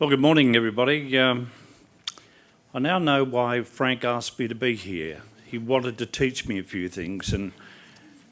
Well, good morning, everybody. Um, I now know why Frank asked me to be here. He wanted to teach me a few things and,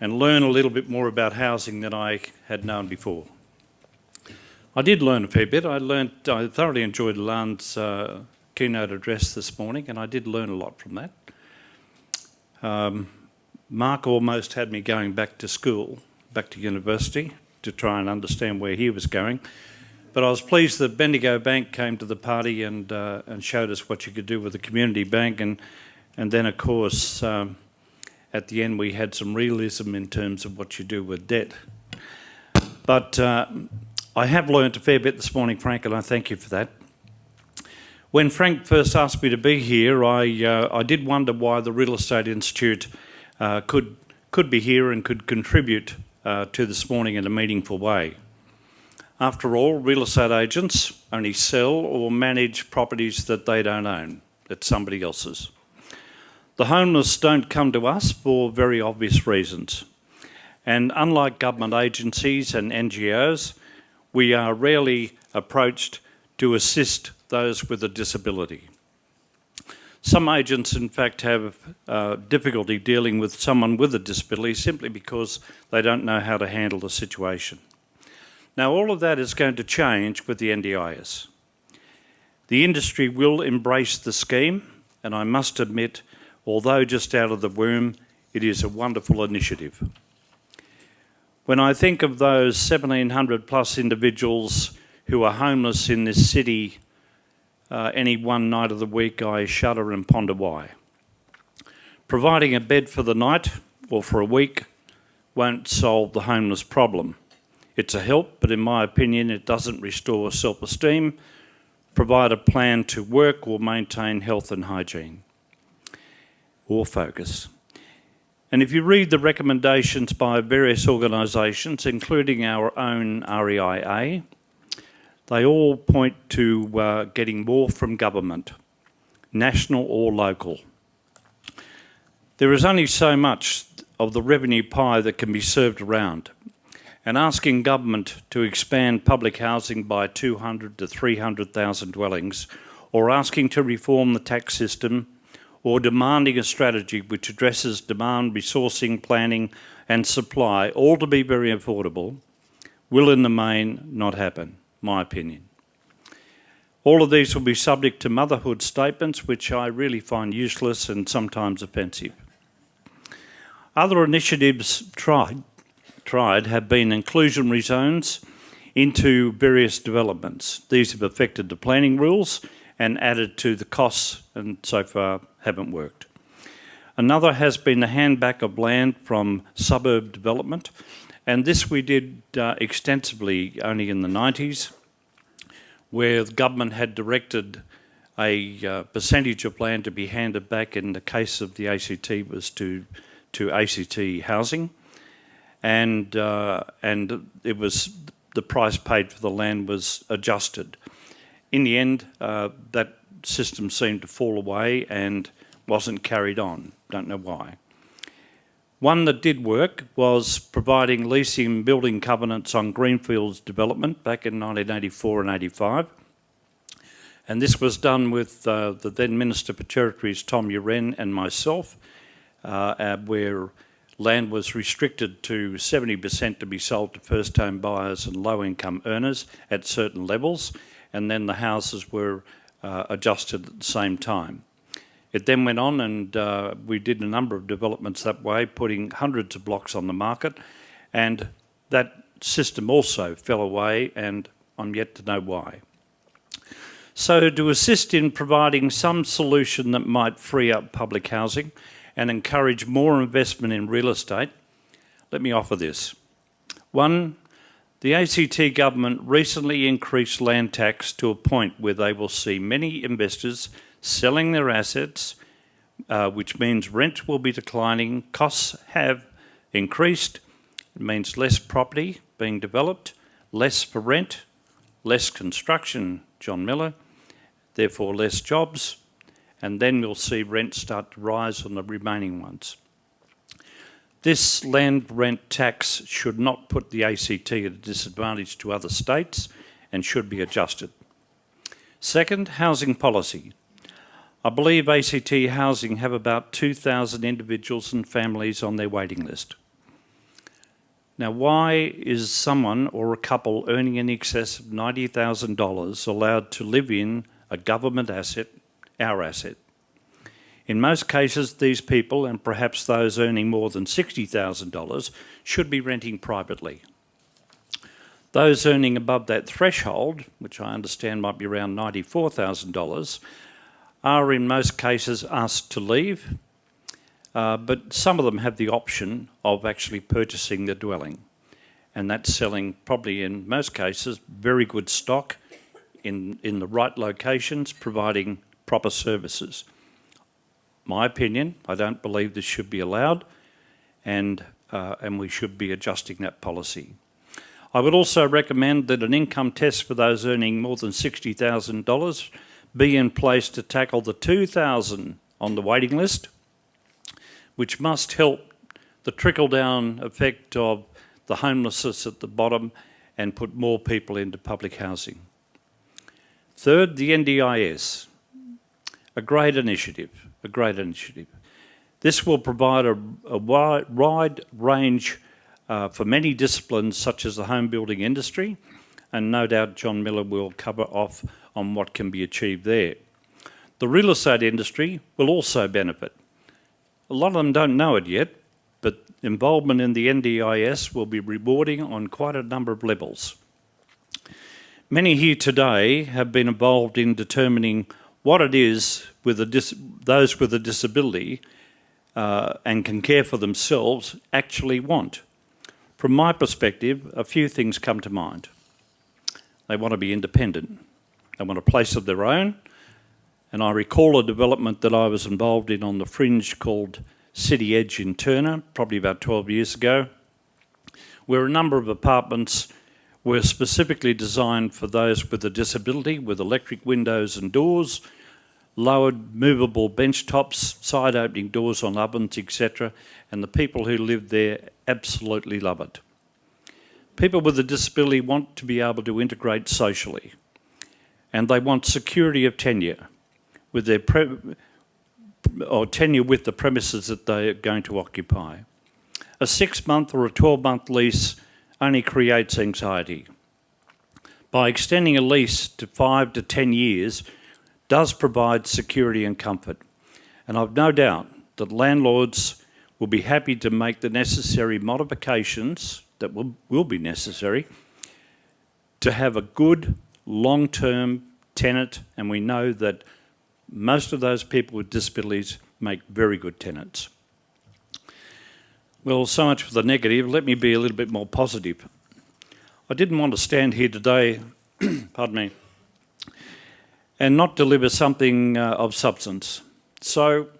and learn a little bit more about housing than I had known before. I did learn a fair bit. I learned, I thoroughly enjoyed Lan's uh, keynote address this morning, and I did learn a lot from that. Um, Mark almost had me going back to school, back to university, to try and understand where he was going. But I was pleased that Bendigo Bank came to the party and uh, and showed us what you could do with a community bank, and and then of course um, at the end we had some realism in terms of what you do with debt. But uh, I have learned a fair bit this morning, Frank, and I thank you for that. When Frank first asked me to be here, I uh, I did wonder why the Real Estate Institute uh, could could be here and could contribute uh, to this morning in a meaningful way. After all, real estate agents only sell or manage properties that they don't own, that somebody else's. The homeless don't come to us for very obvious reasons. And unlike government agencies and NGOs, we are rarely approached to assist those with a disability. Some agents, in fact, have uh, difficulty dealing with someone with a disability simply because they don't know how to handle the situation. Now, all of that is going to change with the NDIS. The industry will embrace the scheme, and I must admit, although just out of the womb, it is a wonderful initiative. When I think of those 1,700 plus individuals who are homeless in this city uh, any one night of the week, I shudder and ponder why. Providing a bed for the night or for a week won't solve the homeless problem. It's a help, but in my opinion, it doesn't restore self-esteem, provide a plan to work or maintain health and hygiene, or focus. And if you read the recommendations by various organisations, including our own REIA, they all point to uh, getting more from government, national or local. There is only so much of the revenue pie that can be served around and asking government to expand public housing by 200 to 300,000 dwellings, or asking to reform the tax system, or demanding a strategy which addresses demand, resourcing, planning and supply, all to be very affordable, will in the main not happen, my opinion. All of these will be subject to motherhood statements, which I really find useless and sometimes offensive. Other initiatives tried tried have been inclusionary zones into various developments. These have affected the planning rules and added to the costs and so far haven't worked. Another has been the handback of land from suburb development and this we did uh, extensively only in the 90s where the government had directed a uh, percentage of land to be handed back in the case of the ACT was to, to ACT housing and uh, and it was the price paid for the land was adjusted. In the end, uh, that system seemed to fall away and wasn't carried on. Don't know why. One that did work was providing leasing building covenants on Greenfields development back in 1984 and 85. And this was done with uh, the then Minister for Territories, Tom Uren, and myself, uh, where land was restricted to 70% to be sold to first home buyers and low income earners at certain levels and then the houses were uh, adjusted at the same time. It then went on and uh, we did a number of developments that way, putting hundreds of blocks on the market and that system also fell away and I'm yet to know why. So to assist in providing some solution that might free up public housing, and encourage more investment in real estate, let me offer this. One, the ACT government recently increased land tax to a point where they will see many investors selling their assets, uh, which means rent will be declining, costs have increased, it means less property being developed, less for rent, less construction, John Miller, therefore less jobs, and then we'll see rents start to rise on the remaining ones. This land rent tax should not put the ACT at a disadvantage to other states and should be adjusted. Second, housing policy. I believe ACT Housing have about 2,000 individuals and families on their waiting list. Now, why is someone or a couple earning in excess of $90,000 allowed to live in a government asset, our asset? In most cases, these people, and perhaps those earning more than $60,000, should be renting privately. Those earning above that threshold, which I understand might be around $94,000, are in most cases asked to leave, uh, but some of them have the option of actually purchasing the dwelling. And that's selling probably in most cases very good stock in, in the right locations, providing proper services. My opinion, I don't believe this should be allowed and, uh, and we should be adjusting that policy. I would also recommend that an income test for those earning more than $60,000 be in place to tackle the 2,000 on the waiting list, which must help the trickle-down effect of the homelessness at the bottom and put more people into public housing. Third, the NDIS, a great initiative, a great initiative. This will provide a, a wide, range uh, for many disciplines such as the home building industry, and no doubt John Miller will cover off on what can be achieved there. The real estate industry will also benefit. A lot of them don't know it yet, but involvement in the NDIS will be rewarding on quite a number of levels. Many here today have been involved in determining what it is with those with a disability uh, and can care for themselves actually want. From my perspective, a few things come to mind. They want to be independent. They want a place of their own. And I recall a development that I was involved in on the fringe called City Edge in Turner, probably about 12 years ago, where a number of apartments were specifically designed for those with a disability, with electric windows and doors, lowered movable bench tops, side opening doors on ovens, etc. And the people who live there absolutely love it. People with a disability want to be able to integrate socially and they want security of tenure with their or tenure with the premises that they are going to occupy. A six month or a 12 month lease only creates anxiety. By extending a lease to five to 10 years, does provide security and comfort. And I've no doubt that landlords will be happy to make the necessary modifications that will, will be necessary to have a good long-term tenant and we know that most of those people with disabilities make very good tenants. Well, so much for the negative. Let me be a little bit more positive. I didn't want to stand here today, pardon me, and not deliver something uh, of substance. So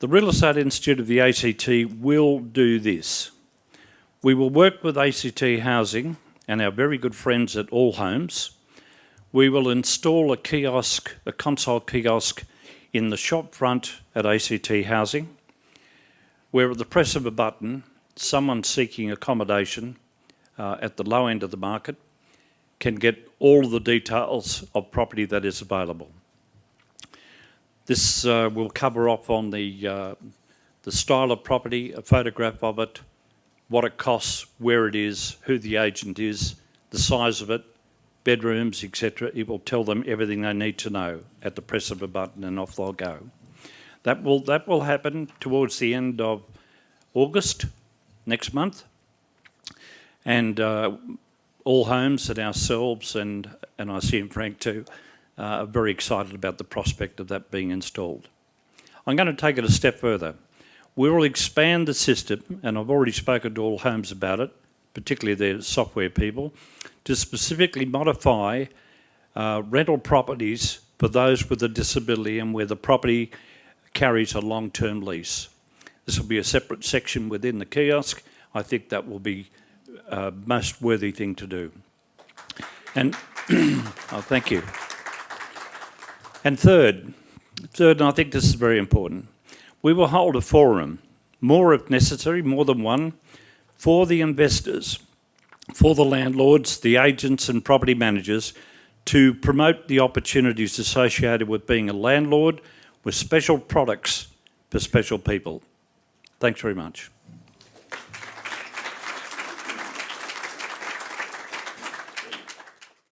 the Real Estate Institute of the ACT will do this. We will work with ACT Housing and our very good friends at Allhomes. We will install a kiosk, a console kiosk in the shop front at ACT Housing, where at the press of a button, someone seeking accommodation uh, at the low end of the market can get all the details of property that is available. This uh, will cover off on the, uh, the style of property, a photograph of it, what it costs, where it is, who the agent is, the size of it, bedrooms, etc. It will tell them everything they need to know at the press of a button and off they'll go. That will, that will happen towards the end of August next month. And uh, Allhomes and ourselves, and, and I see Frank too, uh, are very excited about the prospect of that being installed. I'm going to take it a step further. We will expand the system, and I've already spoken to Allhomes about it, particularly their software people, to specifically modify uh, rental properties for those with a disability and where the property carries a long-term lease. This will be a separate section within the kiosk. I think that will be uh, most worthy thing to do. And oh, thank you. And third, third, and I think this is very important, we will hold a forum, more if necessary, more than one, for the investors, for the landlords, the agents and property managers to promote the opportunities associated with being a landlord with special products for special people. Thanks very much.